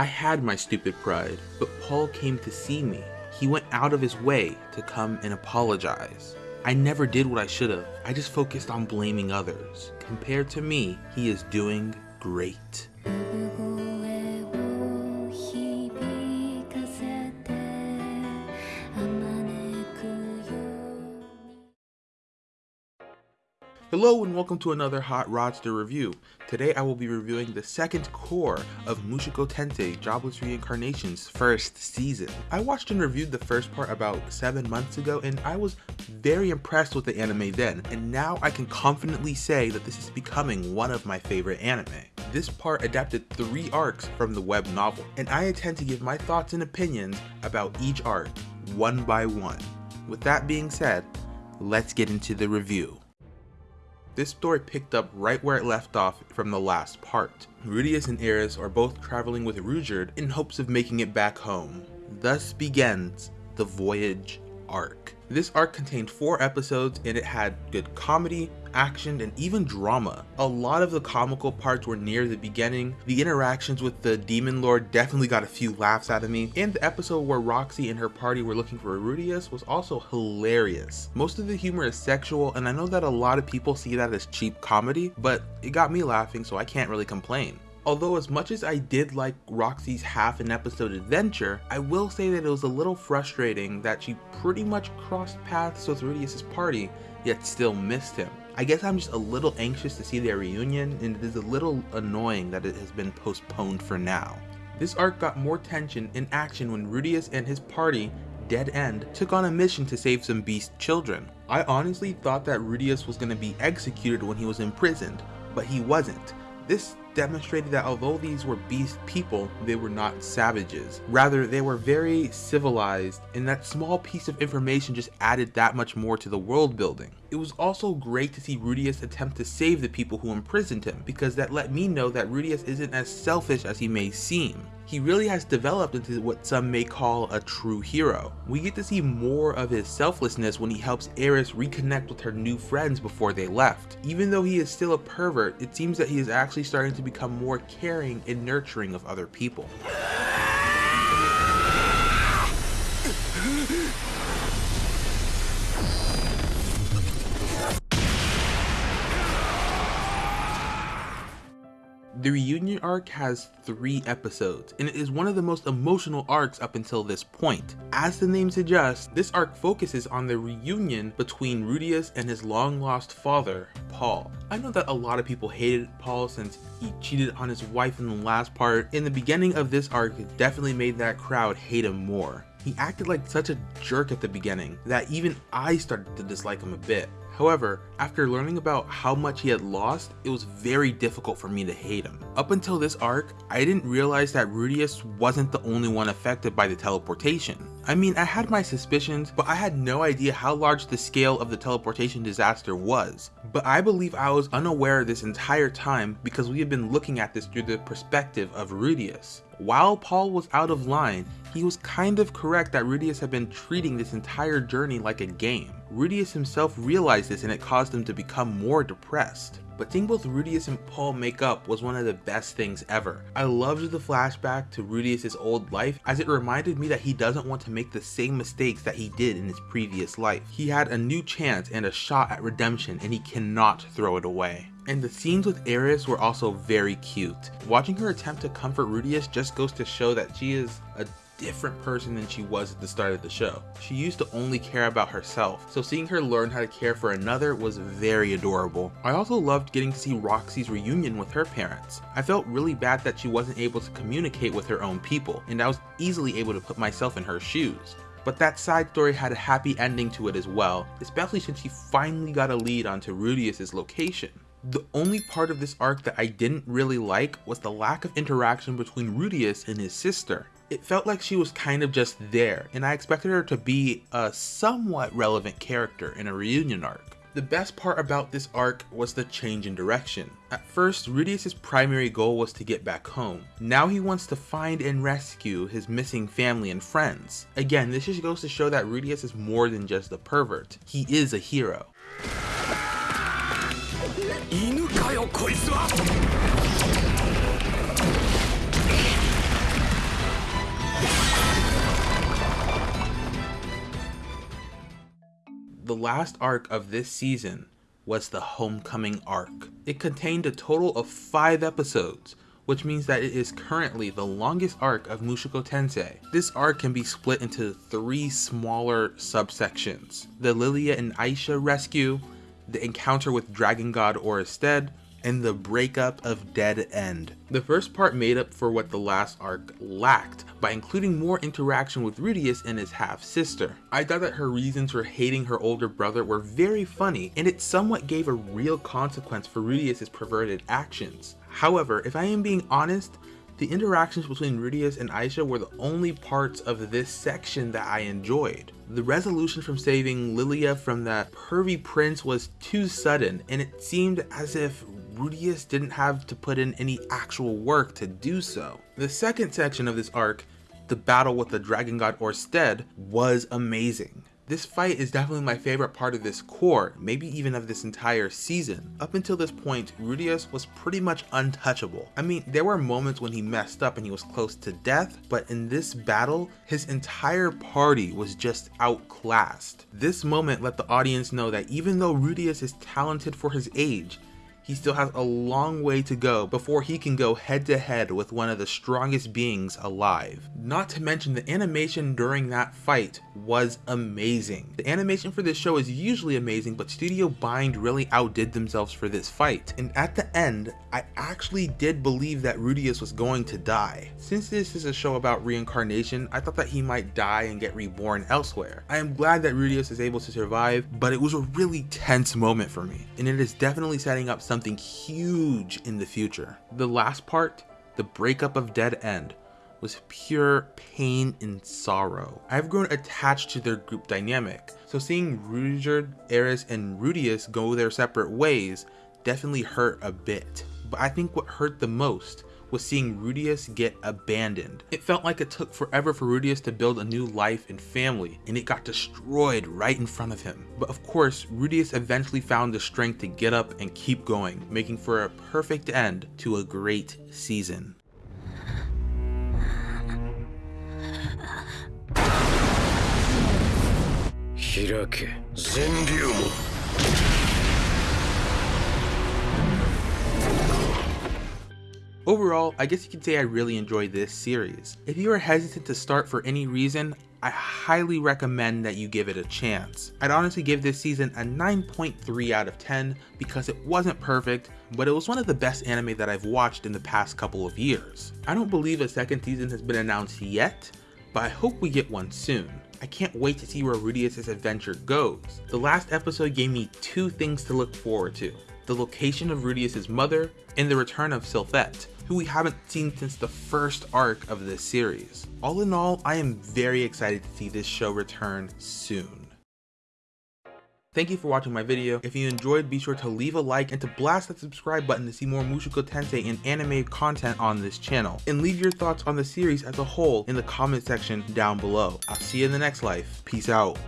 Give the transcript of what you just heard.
I had my stupid pride, but Paul came to see me. He went out of his way to come and apologize. I never did what I should have. I just focused on blaming others. Compared to me, he is doing great. Hello and welcome to another Hot Rodster review. Today I will be reviewing the second cour of Mushoku Tensei Jobless Reincarnation's first season. I watched and reviewed the first part about 7 months ago and I was very impressed with the anime then, and now I can confidently say that this is becoming one of my favorite anime. This part adapted 3 arcs from the web novel, and I intend to give my thoughts and opinions about each arc, one by one. With that being said, let's get into the review. This story picked up right where it left off from the last part. Rudeus and Eris are both traveling with Ruijerd in hopes of making it back home. Thus begins the Voyage arc. This arc contained 4 episodes and it had good comedy, action, and even drama. A lot of the comical parts were near the beginning, the interactions with the Demon Lord definitely got a few laughs out of me, and the episode where Roxy and her party were looking for Rudeus was also hilarious. Most of the humor is sexual and I know that a lot of people see that as cheap comedy, but it got me laughing so I can't really complain. Although as much as I did like Roxy's half an episode adventure, I will say that it was a little frustrating that she pretty much crossed paths with Rudeus' party, yet still missed him. I guess I'm just a little anxious to see their reunion, and it is a little annoying that it has been postponed for now. This arc got more tension and action when Rudeus and his party, Dead End, took on a mission to save some beast children. I honestly thought that Rudeus was going to be executed when he was imprisoned, but he wasn't. This demonstrated that although these were beast people, they were not savages. Rather, they were very civilized, and that small piece of information just added that much more to the world building. It was also great to see Rudeus attempt to save the people who imprisoned him, because that let me know that Rudeus isn't as selfish as he may seem. He really has developed into what some may call a true hero. We get to see more of his selflessness when he helps Eris reconnect with her new friends before they left. Even though he is still a pervert, it seems that he is actually starting to become more caring and nurturing of other people. The reunion arc has three episodes, and it is one of the most emotional arcs up until this point. As the name suggests, this arc focuses on the reunion between Rudeus and his long lost father, Paul. I know that a lot of people hated Paul since he cheated on his wife in the last part. In the beginning of this arc, it definitely made that crowd hate him more. He acted like such a jerk at the beginning that even I started to dislike him a bit. However, after learning about how much he had lost, it was very difficult for me to hate him. Up until this arc, I didn't realize that Rudeus wasn't the only one affected by the teleportation. I mean, I had my suspicions, but I had no idea how large the scale of the teleportation disaster was. But I believe I was unaware this entire time because we had been looking at this through the perspective of Rudius. While Paul was out of line, he was kind of correct that Rudeus had been treating this entire journey like a game. Rudeus himself realized this and it caused him to become more depressed. But seeing both Rudeus and Paul make up was one of the best things ever. I loved the flashback to Rudeus's old life as it reminded me that he doesn't want to make the same mistakes that he did in his previous life. He had a new chance and a shot at redemption and he cannot throw it away. And the scenes with Eris were also very cute. Watching her attempt to comfort Rudeus just goes to show that she is a different person than she was at the start of the show. She used to only care about herself, so seeing her learn how to care for another was very adorable. I also loved getting to see Roxy's reunion with her parents. I felt really bad that she wasn't able to communicate with her own people, and I was easily able to put myself in her shoes. But that side story had a happy ending to it as well, especially since she finally got a lead onto Rudeus's location. The only part of this arc that I didn't really like was the lack of interaction between Rudeus and his sister. It felt like she was kind of just there, and I expected her to be a somewhat relevant character in a reunion arc. The best part about this arc was the change in direction. At first, Rudeus' primary goal was to get back home. Now he wants to find and rescue his missing family and friends. Again, this just goes to show that Rudeus is more than just a pervert. He is a hero. 犬かよこいつは The last arc of this season was the Homecoming arc. It contained a total of 5 episodes, which means that it is currently the longest arc of Mushoku Tensei. This arc can be split into three smaller subsections, the Lilia and Aisha rescue, the encounter with Dragon God Orsted, and the breakup of Dead End. The first part made up for what the last arc lacked by including more interaction with Rudeus and his half-sister. I thought that her reasons for hating her older brother were very funny and it somewhat gave a real consequence for Rudeus' perverted actions. However, if I am being honest, the interactions between Rudeus and Aisha were the only parts of this section that I enjoyed. The resolution from saving Lilia from that pervy prince was too sudden, and it seemed as if Rudeus didn't have to put in any actual work to do so. The second section of this arc, the battle with the dragon god Orsted, was amazing. This fight is definitely my favorite part of this cour, maybe even of this entire season. Up until this point, Rudeus was pretty much untouchable. I mean, there were moments when he messed up and he was close to death, but in this battle, his entire party was just outclassed. This moment let the audience know that even though Rudeus is talented for his age, he still has a long way to go before he can go head to head with one of the strongest beings alive. Not to mention the animation during that fight was amazing. The animation for this show is usually amazing, but Studio Bind really outdid themselves for this fight. And at the end, I actually did believe that Rudeus was going to die. Since this is a show about reincarnation, I thought that he might die and get reborn elsewhere. I am glad that Rudeus is able to survive, but it was a really tense moment for me, and it is definitely setting up something huge in the future. The last part, the breakup of Dead End, was pure pain and sorrow. I've grown attached to their group dynamic, so seeing Ruijerd, Eris, and Rudeus go their separate ways definitely hurt a bit. But I think what hurt the most was seeing Rudeus get abandoned. It felt like it took forever for Rudeus to build a new life and family, and it got destroyed right in front of him. But of course, Rudeus eventually found the strength to get up and keep going, making for a perfect end to a great season. 開け Overall, I guess you could say I really enjoyed this series. If you are hesitant to start for any reason, I highly recommend that you give it a chance. I'd honestly give this season a 9.3 out of 10 because it wasn't perfect, but it was one of the best anime that I've watched in the past couple of years. I don't believe a second season has been announced yet, but I hope we get one soon. I can't wait to see where Rudeus' adventure goes. The last episode gave me two things to look forward to. The location of Rudeus's mother, and the return of Sylphiette, who we haven't seen since the first arc of this series. All in all, I am very excited to see this show return soon. Thank you for watching my video. If you enjoyed, be sure to leave a like and to blast that subscribe button to see more Mushoku Tensei and anime content on this channel. And leave your thoughts on the series as a whole in the comment section down below. I'll see you in the next life. Peace out.